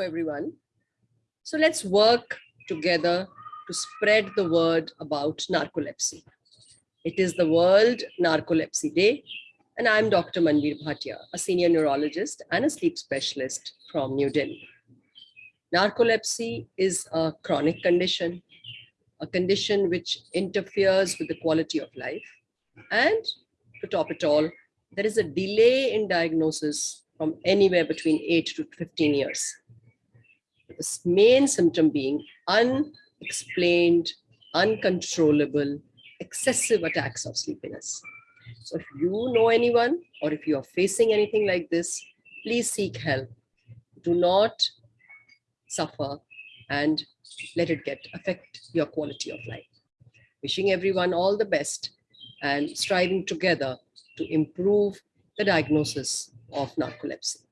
everyone. So let's work together to spread the word about narcolepsy. It is the World Narcolepsy Day, and I'm Dr. Manvir Bhatia, a senior neurologist and a sleep specialist from New Delhi. Narcolepsy is a chronic condition, a condition which interferes with the quality of life. And to top it all, there is a delay in diagnosis from anywhere between 8 to 15 years. The main symptom being unexplained, uncontrollable, excessive attacks of sleepiness. So if you know anyone or if you are facing anything like this, please seek help. Do not suffer and let it get affect your quality of life. Wishing everyone all the best and striving together to improve the diagnosis of narcolepsy.